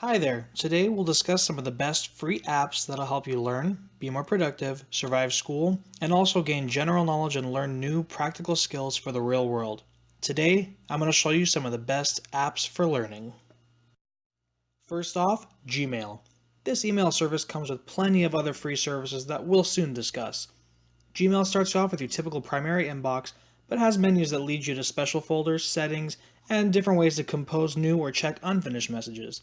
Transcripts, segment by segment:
Hi there. Today we'll discuss some of the best free apps that'll help you learn, be more productive, survive school, and also gain general knowledge and learn new practical skills for the real world. Today, I'm going to show you some of the best apps for learning. First off, Gmail. This email service comes with plenty of other free services that we'll soon discuss. Gmail starts off with your typical primary inbox, but has menus that lead you to special folders, settings, and different ways to compose new or check unfinished messages.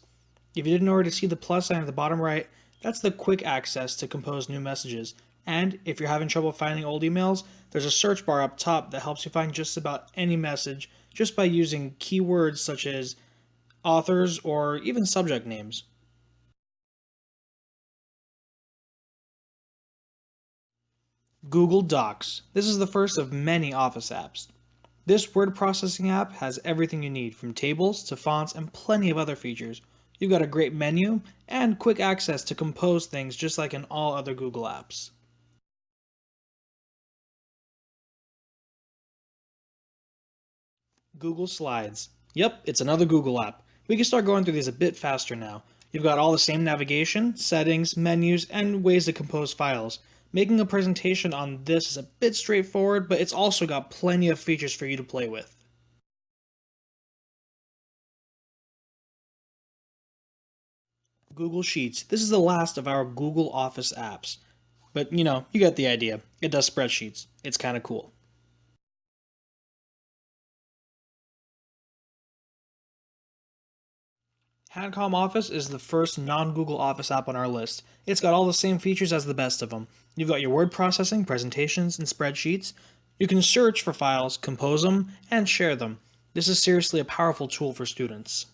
If you didn't already see the plus sign at the bottom right, that's the quick access to compose new messages. And if you're having trouble finding old emails, there's a search bar up top that helps you find just about any message just by using keywords such as authors or even subject names. Google Docs. This is the first of many Office apps. This word processing app has everything you need from tables to fonts and plenty of other features. You've got a great menu and quick access to compose things just like in all other Google apps. Google Slides. Yep, it's another Google app. We can start going through these a bit faster now. You've got all the same navigation, settings, menus, and ways to compose files. Making a presentation on this is a bit straightforward, but it's also got plenty of features for you to play with. Google Sheets. This is the last of our Google Office apps. But, you know, you get the idea. It does spreadsheets. It's kind of cool. Hancom Office is the first non-Google Office app on our list. It's got all the same features as the best of them. You've got your word processing, presentations, and spreadsheets. You can search for files, compose them, and share them. This is seriously a powerful tool for students.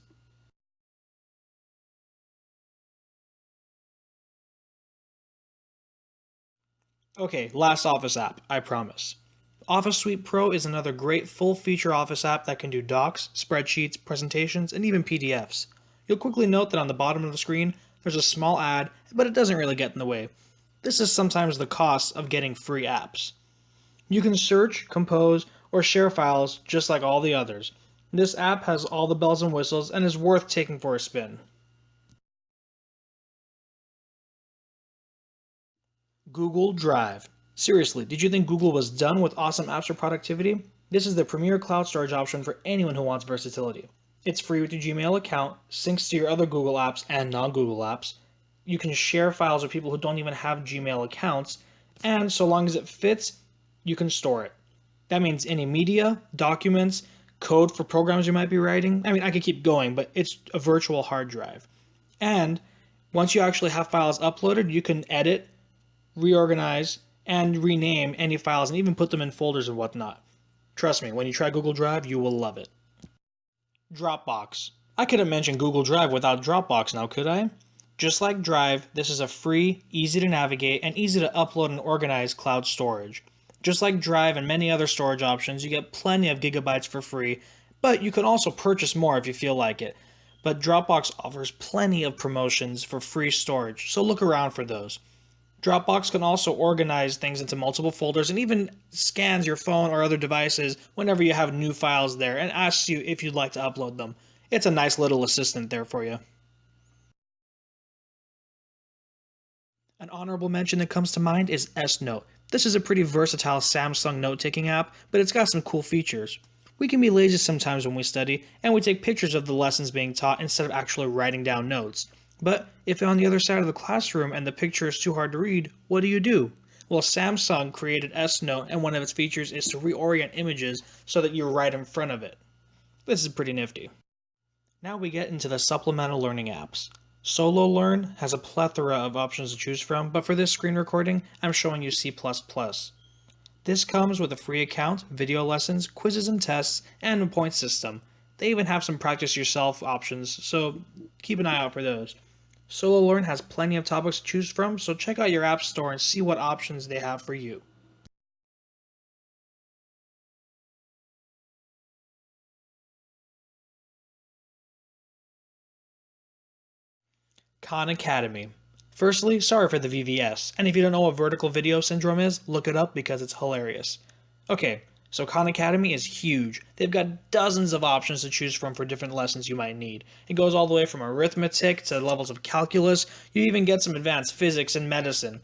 Okay, last Office app, I promise. Office Suite Pro is another great full-feature Office app that can do docs, spreadsheets, presentations, and even PDFs. You'll quickly note that on the bottom of the screen, there's a small ad, but it doesn't really get in the way. This is sometimes the cost of getting free apps. You can search, compose, or share files just like all the others. This app has all the bells and whistles and is worth taking for a spin. Google Drive. Seriously, did you think Google was done with awesome apps for productivity? This is the premier cloud storage option for anyone who wants versatility. It's free with your Gmail account, syncs to your other Google apps and non-Google apps. You can share files with people who don't even have Gmail accounts, and so long as it fits, you can store it. That means any media, documents, code for programs you might be writing. I mean, I could keep going, but it's a virtual hard drive. And once you actually have files uploaded, you can edit, reorganize, and rename any files and even put them in folders and whatnot. Trust me, when you try Google Drive, you will love it. Dropbox. I couldn't mention Google Drive without Dropbox now, could I? Just like Drive, this is a free, easy to navigate, and easy to upload and organize cloud storage. Just like Drive and many other storage options, you get plenty of gigabytes for free, but you can also purchase more if you feel like it. But Dropbox offers plenty of promotions for free storage, so look around for those. Dropbox can also organize things into multiple folders and even scans your phone or other devices whenever you have new files there and asks you if you'd like to upload them. It's a nice little assistant there for you. An honorable mention that comes to mind is S-Note. This is a pretty versatile Samsung note-taking app, but it's got some cool features. We can be lazy sometimes when we study, and we take pictures of the lessons being taught instead of actually writing down notes. But if on the other side of the classroom and the picture is too hard to read, what do you do? Well, Samsung created S-Note and one of its features is to reorient images so that you're right in front of it. This is pretty nifty. Now we get into the supplemental learning apps. Solo Learn has a plethora of options to choose from, but for this screen recording, I'm showing you C++. This comes with a free account, video lessons, quizzes and tests, and a point system. They even have some practice yourself options, so keep an eye out for those. Solo Learn has plenty of topics to choose from, so check out your app store and see what options they have for you. Khan Academy. Firstly, sorry for the VVS, and if you don't know what vertical video syndrome is, look it up because it's hilarious. Okay, So Khan Academy is huge. They've got dozens of options to choose from for different lessons you might need. It goes all the way from arithmetic to levels of calculus. You even get some advanced physics and medicine.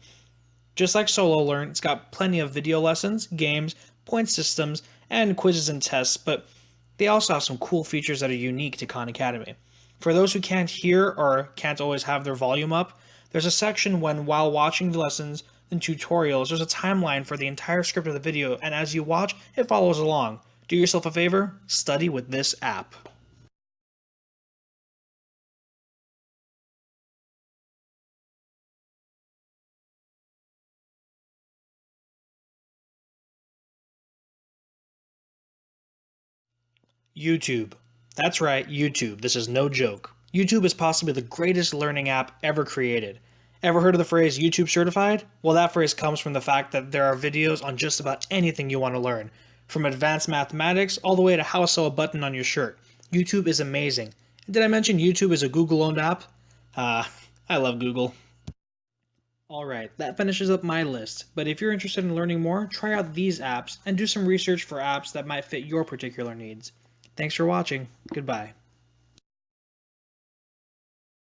Just like Solo Learn, it's got plenty of video lessons, games, point systems, and quizzes and tests, but they also have some cool features that are unique to Khan Academy. For those who can't hear or can't always have their volume up, there's a section when while watching the lessons and tutorials, there's a timeline for the entire script of the video, and as you watch, it follows along. Do yourself a favor, study with this app. YouTube. That's right, YouTube. This is no joke. YouTube is possibly the greatest learning app ever created. Ever heard of the phrase YouTube certified? Well, that phrase comes from the fact that there are videos on just about anything you want to learn, from advanced mathematics all the way to how to sew a button on your shirt. YouTube is amazing. Did I mention YouTube is a Google owned app? Ah, uh, I love Google. Alright, that finishes up my list, but if you're interested in learning more, try out these apps and do some research for apps that might fit your particular needs. Thanks for watching. Goodbye.